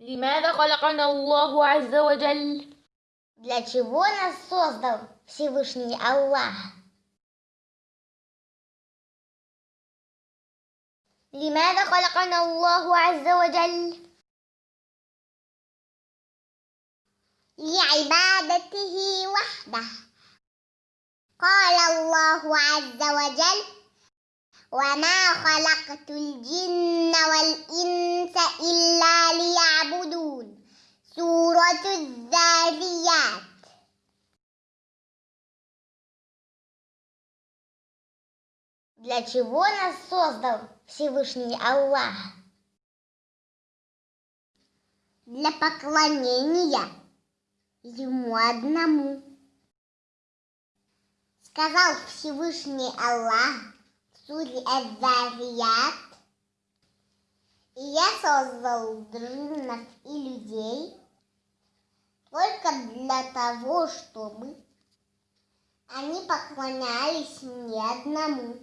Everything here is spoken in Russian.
لماذا خلقنا الله عز وجل؟ Для чего нас создал Всевышний Аллах? لماذا خلقنا الله عز وجل؟ لعبادته وحده قال الله عز وجل وما خلقت الجن тут заряд. Для чего нас создал Всевышний Аллах? Для поклонения Ему одному. Сказал Всевышний Аллах в суре Азарият: и я создал джиннов и людей, для того, чтобы они поклонялись мне одному.